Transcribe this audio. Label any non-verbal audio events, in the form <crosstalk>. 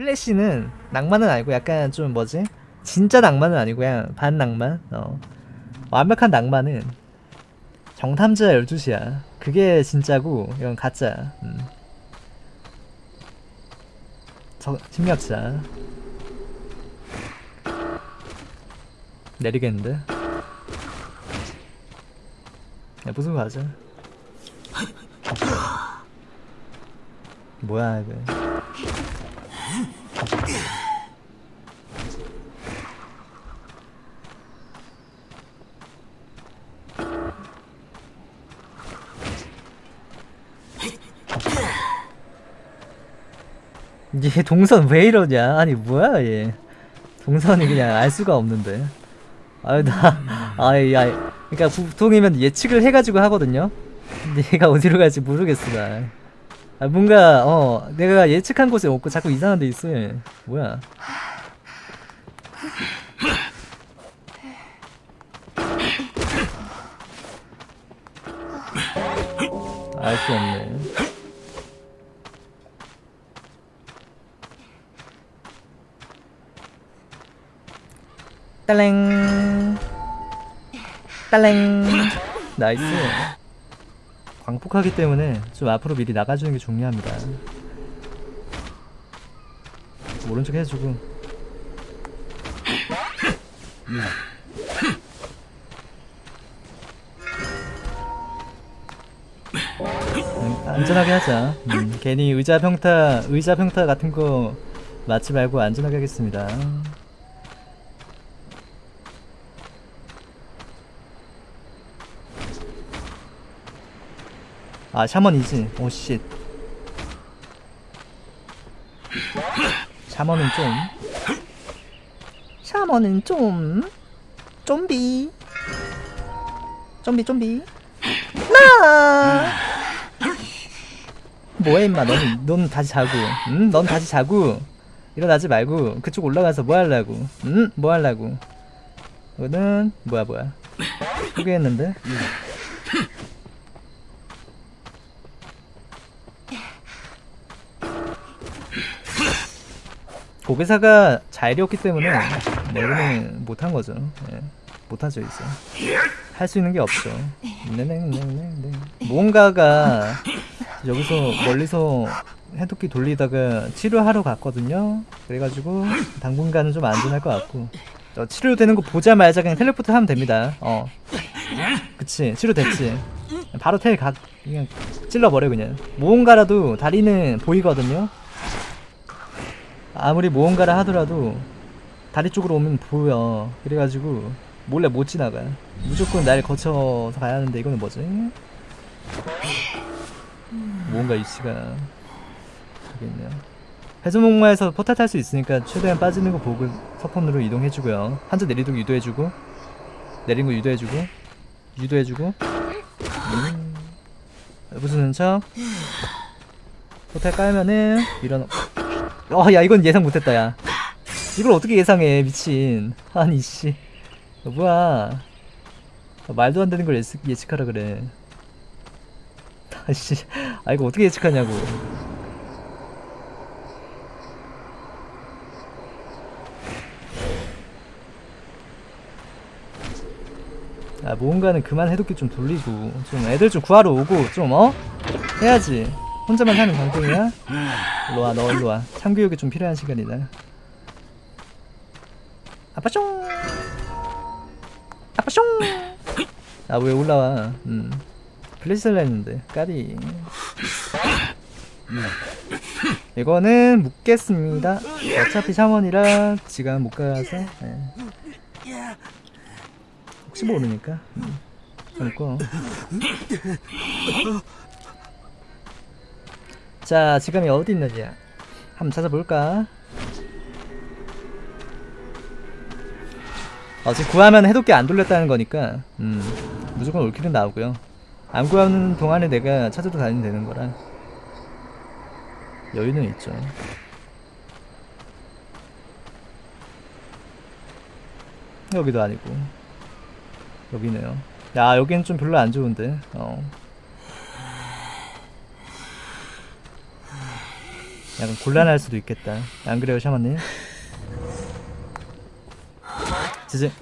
플래시는 낭만은 아니고 약간 좀 뭐지? 진짜 낭만은 아니고 그냥 반 낭만. 어. 완벽한 낭만은 정탐자 12시야. 그게 진짜고 이건 가짜. 음. 저, 심리학자. 내리겠는데? 야, 무슨 과자? 뭐야, 이거. 얘 동선 왜 이러냐? 아니 뭐야 얘? 동선이 그냥 알 수가 없는데. 아유 나, 아이 야, 그러니까 보통이면 예측을 해가지고 하거든요. 근데 얘가 어디로 갈지 모르겠어 나. 아 뭔가 어 내가 예측한 곳에 없고 자꾸 이상한 데 있어 얘. 뭐야? 알 수 없네. 딸랭 딸랭 나이스 광폭하기 때문에 좀 앞으로 미리 나가주는 게 중요합니다. 오른쪽 해주고. 음, 안전하게 하자. 음, 괜히 의자 평타 의자 평타 같은 거 맞지 말고 안전하게 하겠습니다 아 샤먼이지 오씨 샤먼은 좀. 샤먼은 좀. 좀비. 좀비 좀비. 나! 뭐해 임마. 넌, 넌 다시 자고. 응? 넌 다시 자고. 일어나지 말고. 그쪽 올라가서 뭐 하려고? 응? 뭐 하려고? 이거는 뭐야 뭐야? 포기했는데 고배사가 자일이었기 때문에 내고는 못한 거죠. 예. 못하죠 이제. 할 수 있는 게 없죠. 네네네네네. 뭔가가 여기서 멀리서 해독기 돌리다가 치료하러 갔거든요. 그래가지고 당분간은 좀 안전할 것 같고. 저 치료되는 거 보자마자 그냥 텔레포트 하면 됩니다. 어. 그치 치료됐지. 바로 텔 가, 그냥 찔러버려 그냥. 무언가라도 다리는 보이거든요. 아무리 무언가를 하더라도 다리 쪽으로 오면 보여. 그래가지고 몰래 못 지나가. 무조건 날 거쳐서 가야 하는데 이거는 뭐지? 무언가 이치가 저기 있네요. 해수목마에서 포탈 탈 수 있으니까 최대한 빠지는 거 보고 서폰으로 이동해주고요. 한자 내리동 유도해주고 내린 거 유도해주고 유도해주고. 음. 부수는 척? 포탈 깔면은 밀어넣 어, 야, 이건 예상 못했다, 야. 이걸 어떻게 예상해, 미친. 아니, 씨. 어, 뭐야. 어, 말도 안 되는 걸 예측, 예측하라 그래. 아씨, 아, 이거 어떻게 예측하냐고. 아, 뭔가는 그만 해독기 좀 돌리고, 좀 애들 좀 구하러 오고, 좀, 어? 해야지. 혼자만 사는 광동이야? 일로와 너 일로와. 참교육이 좀 필요한 시간이다. 아빠숑 아빠숑 아 왜 올라와? 음. 플래시를 했는데 까리 이거는 묻겠습니다. 어차피 샤먼이라 지금 못 가서 네. 혹시 모르니까. 음. 그리고 자 지금이 어디 있느냐 한번 찾아볼까? 어 지금 구하면 해독기 안 돌렸다는 거니까 음 무조건 올킬은 나오고요. 안 구하는 동안에 내가 찾아도 다니면 되는 거라 여유는 있죠. 여기도 아니고. 여기네요. 야 여기는 좀 별로 안 좋은데. 어 약간 곤란할 수도 있겠다. 안 그래요, 샤마님? <laughs> 지지.